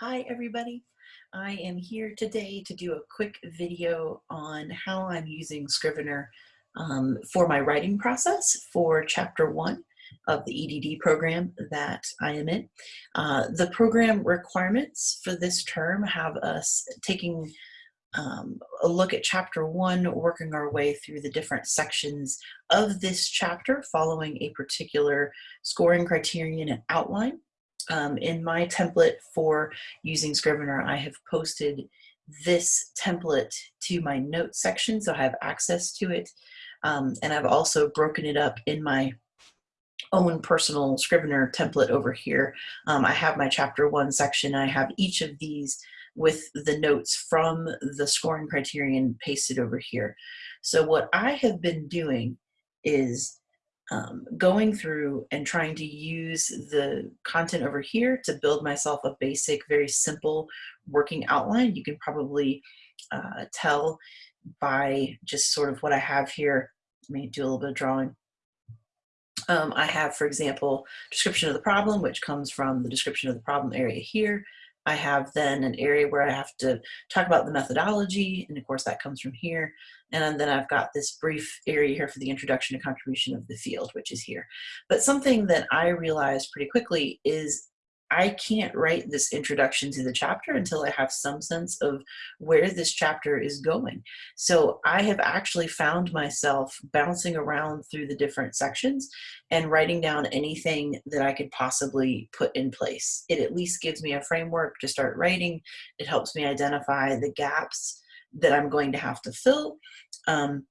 Hi everybody. I am here today to do a quick video on how I'm using Scrivener um, for my writing process for chapter one of the EDD program that I am in. Uh, the program requirements for this term have us taking um, a look at chapter one, working our way through the different sections of this chapter, following a particular scoring criterion and outline. Um, in my template for using Scrivener, I have posted this template to my notes section, so I have access to it. Um, and I've also broken it up in my own personal Scrivener template over here. Um, I have my chapter one section. I have each of these with the notes from the scoring criterion pasted over here. So what I have been doing is um, going through and trying to use the content over here to build myself a basic, very simple working outline. You can probably uh, tell by just sort of what I have here. Let me do a little bit of drawing. Um, I have, for example, description of the problem, which comes from the description of the problem area here. I have then an area where I have to talk about the methodology, and of course that comes from here. And then I've got this brief area here for the introduction to contribution of the field, which is here. But something that I realized pretty quickly is I can't write this introduction to the chapter until I have some sense of where this chapter is going. So I have actually found myself bouncing around through the different sections and writing down anything that I could possibly put in place. It at least gives me a framework to start writing. It helps me identify the gaps that I'm going to have to fill. Um,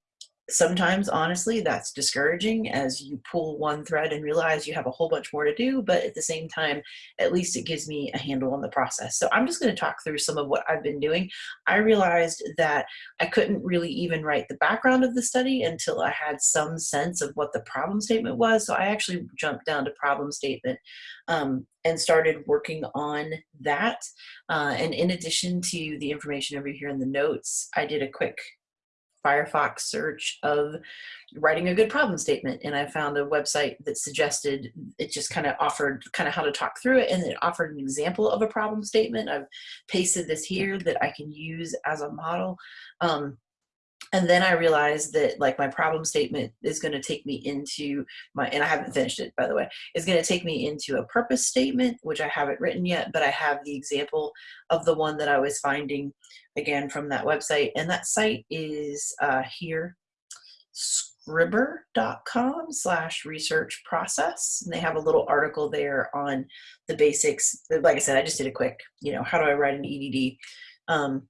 sometimes honestly that's discouraging as you pull one thread and realize you have a whole bunch more to do but at the same time at least it gives me a handle on the process. So i'm just going to talk through some of what i've been doing. I realized that i couldn't really even write the background of the study until i had some sense of what the problem statement was so i actually jumped down to problem statement um, and started working on that uh, and in addition to the information over here in the notes i did a quick Firefox search of writing a good problem statement and I found a website that suggested it just kind of offered kind of how to talk through it and it offered an example of a problem statement. I've pasted this here that I can use as a model. Um, and then I realized that like my problem statement is going to take me into my, and I haven't finished it by the way, is going to take me into a purpose statement, which I haven't written yet, but I have the example of the one that I was finding again from that website. And that site is uh, here, scribbr.com slash research process. And they have a little article there on the basics. Like I said, I just did a quick, you know, how do I write an EDD? Um,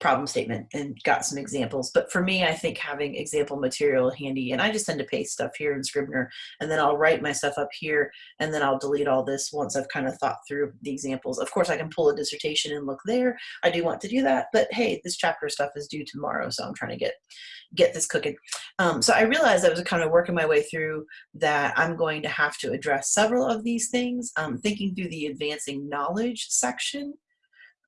problem statement and got some examples. But for me, I think having example material handy, and I just tend to paste stuff here in Scrivener, and then I'll write my stuff up here, and then I'll delete all this once I've kind of thought through the examples. Of course, I can pull a dissertation and look there. I do want to do that, but hey, this chapter stuff is due tomorrow, so I'm trying to get get this cooking. Um, so I realized I was kind of working my way through that I'm going to have to address several of these things. Um, thinking through the advancing knowledge section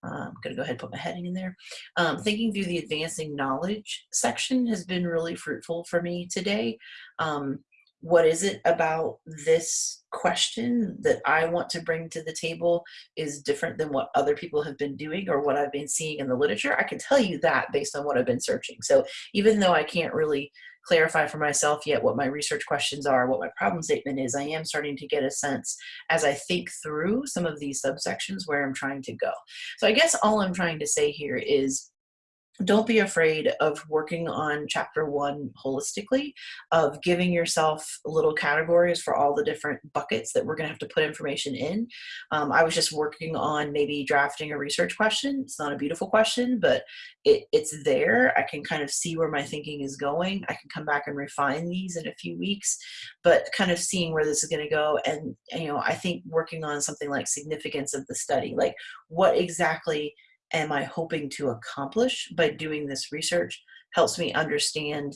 I'm going to go ahead and put my heading in there. Um, thinking through the advancing knowledge section has been really fruitful for me today. Um, what is it about this question that I want to bring to the table is different than what other people have been doing or what I've been seeing in the literature? I can tell you that based on what I've been searching. So even though I can't really clarify for myself yet what my research questions are, what my problem statement is, I am starting to get a sense as I think through some of these subsections where I'm trying to go. So I guess all I'm trying to say here is don't be afraid of working on chapter one holistically, of giving yourself little categories for all the different buckets that we're going to have to put information in. Um, I was just working on maybe drafting a research question. It's not a beautiful question, but it, it's there. I can kind of see where my thinking is going. I can come back and refine these in a few weeks, but kind of seeing where this is going to go. And, you know, I think working on something like significance of the study, like what exactly am I hoping to accomplish by doing this research helps me understand,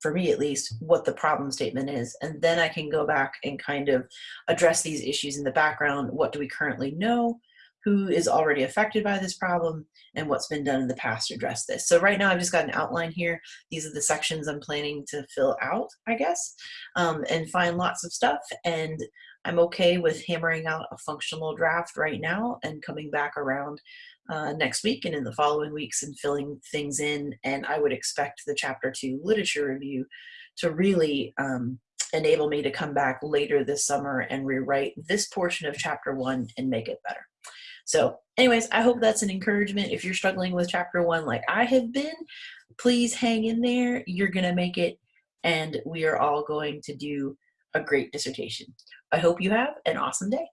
for me at least, what the problem statement is. And then I can go back and kind of address these issues in the background. What do we currently know? Who is already affected by this problem? And what's been done in the past to address this? So right now I've just got an outline here. These are the sections I'm planning to fill out, I guess, um, and find lots of stuff. And I'm okay with hammering out a functional draft right now and coming back around uh, next week and in the following weeks and filling things in. And I would expect the chapter two literature review to really um, enable me to come back later this summer and rewrite this portion of chapter one and make it better. So anyways, I hope that's an encouragement. If you're struggling with chapter one like I have been, please hang in there. You're going to make it and we are all going to do a great dissertation. I hope you have an awesome day.